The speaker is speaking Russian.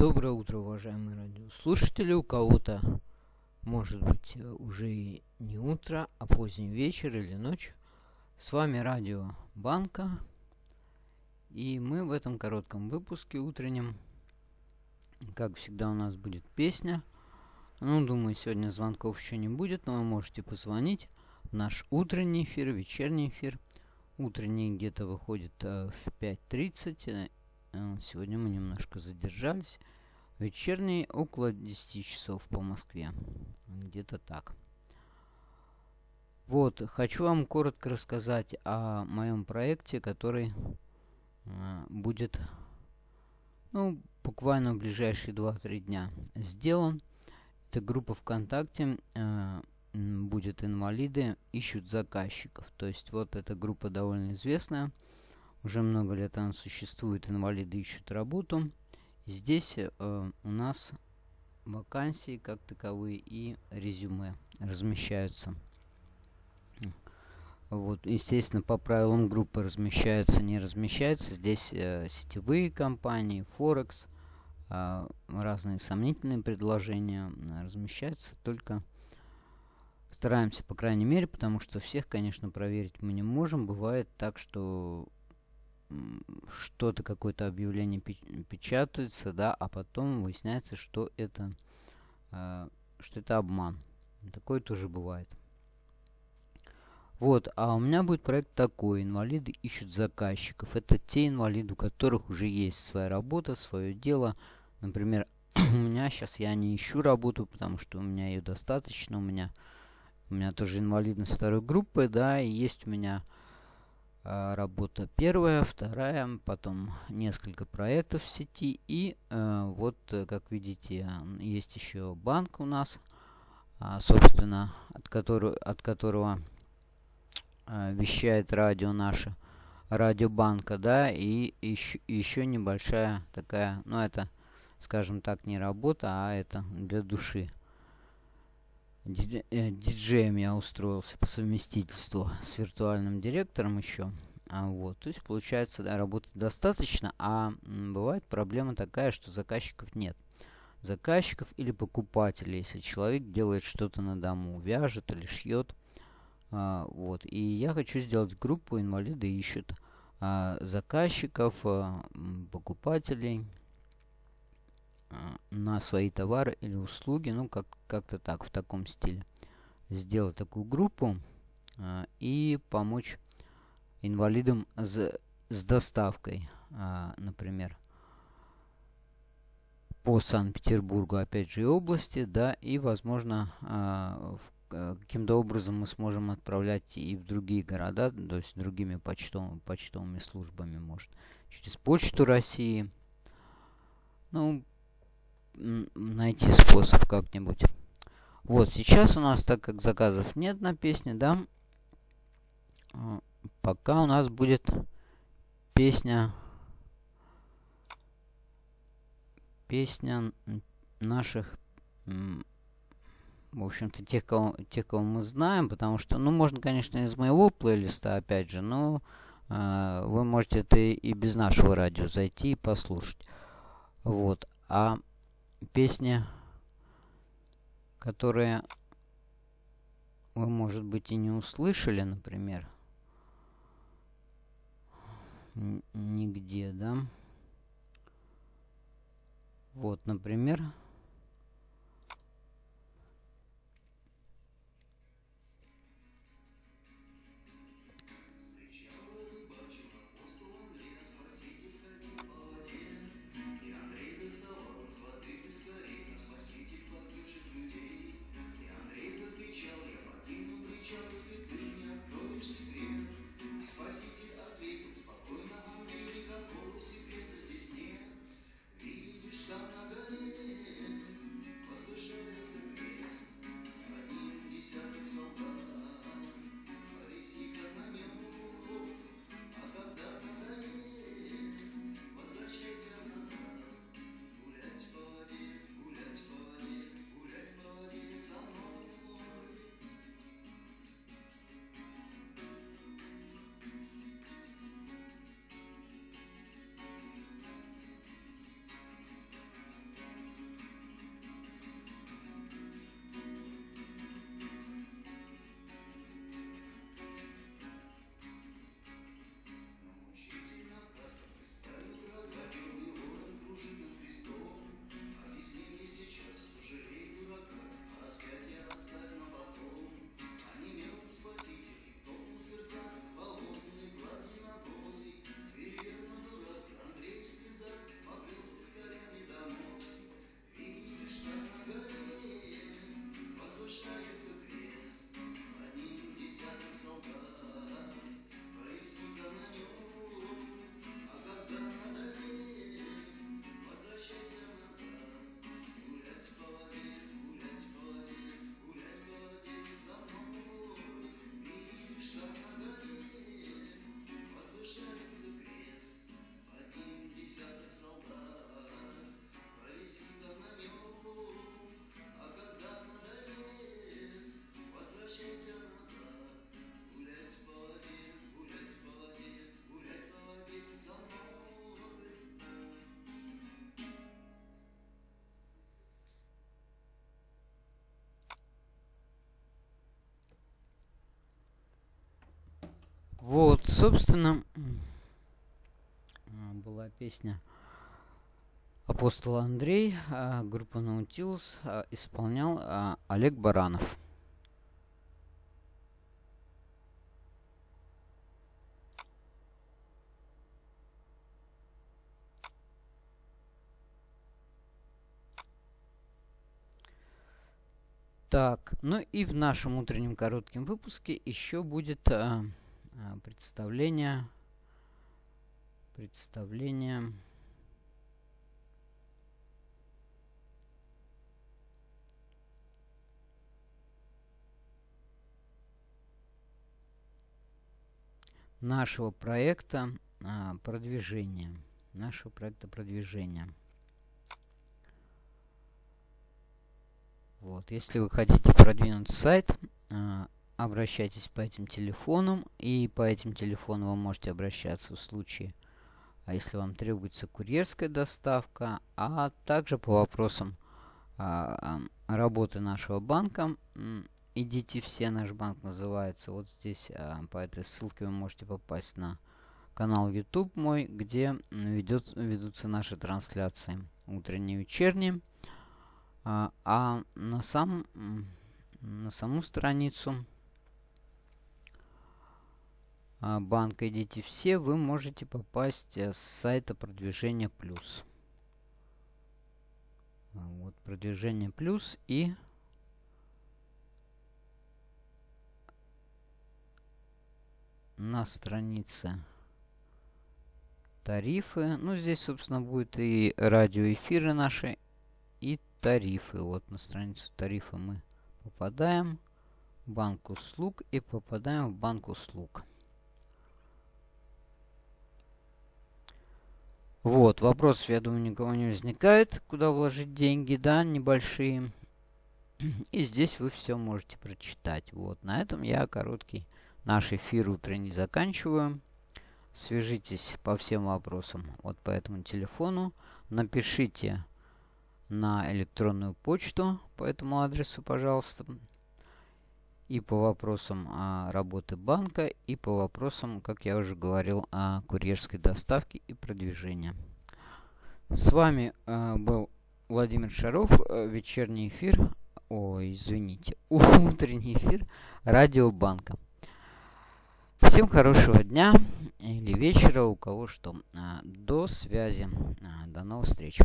Доброе утро, уважаемые радиослушатели. У кого-то, может быть, уже и не утро, а поздний вечер или ночь. С вами радио Банка. И мы в этом коротком выпуске утреннем, как всегда, у нас будет песня. Ну, думаю, сегодня звонков еще не будет, но вы можете позвонить в наш утренний эфир, вечерний эфир. Утренний где-то выходит э, в 5.30, Э, сегодня мы немножко задержались. Вечерний около 10 часов по Москве. Где-то так. Вот, хочу вам коротко рассказать о моем проекте, который э, будет, ну, буквально в ближайшие 2-3 дня сделан. Это группа ВКонтакте, э, будет инвалиды, ищут заказчиков. То есть вот эта группа довольно известная. Уже много лет она существует, инвалиды ищут работу. Здесь э, у нас вакансии как таковые и резюме размещаются. Вот, естественно, по правилам группы размещается, не размещается. Здесь э, сетевые компании, Форекс, э, разные сомнительные предложения размещаются только стараемся, по крайней мере, потому что всех, конечно, проверить мы не можем. Бывает так, что что-то, какое-то объявление печатается, да, а потом выясняется, что это, э, что это обман. Такое тоже бывает. Вот, а у меня будет проект такой. Инвалиды ищут заказчиков. Это те инвалиды, у которых уже есть своя работа, свое дело. Например, у меня сейчас я не ищу работу, потому что у меня ее достаточно. У меня, у меня тоже инвалидность второй группы, да, и есть у меня работа первая, вторая, потом несколько проектов в сети. И э, вот, э, как видите, есть еще банк у нас, а, собственно, от которого, от которого э, вещает радио наше, радиобанка, да, и еще, еще небольшая такая, ну это, скажем так, не работа, а это для души. Э, диджеем я устроился по совместительству с виртуальным директором еще. А вот, то есть получается, да, работы достаточно, а бывает проблема такая, что заказчиков нет. Заказчиков или покупателей, если человек делает что-то на дому, вяжет или шьет. А, вот, и я хочу сделать группу инвалиды ищут а, заказчиков, а, покупателей, на свои товары или услуги, ну как как-то так в таком стиле. Сделать такую группу э, и помочь инвалидам с, с доставкой, э, например, по Санкт-Петербургу, опять же, и области, да, и, возможно, каким-то образом мы сможем отправлять и в другие города, то есть другими почтовыми, почтовыми службами, может, через Почту России. Ну, найти способ как-нибудь. Вот, сейчас у нас, так как заказов нет на песне, да, а, пока у нас будет песня, песня наших, в общем-то, тех кого, тех, кого мы знаем, потому что, ну, можно, конечно, из моего плейлиста, опять же, но э, вы можете это и без нашего радио зайти и послушать. Вот, а песни, которые вы, может быть, и не услышали, например, нигде, да? Вот, например, Вот, собственно, была песня Апостол Андрей, а, группа Наутилус, а, исполнял а, Олег Баранов. Так, ну и в нашем утреннем коротком выпуске еще будет а, а, представление, представление нашего проекта а, продвижения. Нашего проекта продвижения. Вот, если вы хотите продвинуть сайт, а, обращайтесь по этим телефонам. И по этим телефонам вы можете обращаться в случае, а если вам требуется курьерская доставка, а также по вопросам а, работы нашего банка. Идите все, наш банк называется. Вот здесь а, по этой ссылке вы можете попасть на канал YouTube мой, где ведет, ведутся наши трансляции утренние и вечерние. А, а на, сам, на саму страницу банка идите все, вы можете попасть э, с сайта продвижения плюс. Вот продвижение плюс и на странице тарифы. Ну, здесь, собственно, будет и радиоэфиры наши, и тарифы. Вот на страницу тарифа мы попадаем. Банк услуг и попадаем в банк услуг. Вот, вопросов, я думаю, никого не возникает. Куда вложить деньги, да, небольшие. И здесь вы все можете прочитать. Вот, на этом я короткий наш эфир утренний заканчиваю. Свяжитесь по всем вопросам вот по этому телефону. Напишите на электронную почту по этому адресу, пожалуйста. И по вопросам а, работы банка, и по вопросам, как я уже говорил, о курьерской доставке и продвижении. С вами а, был Владимир Шаров, а, вечерний эфир, ой, извините, утренний эфир Радиобанка. Всем хорошего дня или вечера, у кого что. А, до связи. А, до новых встреч.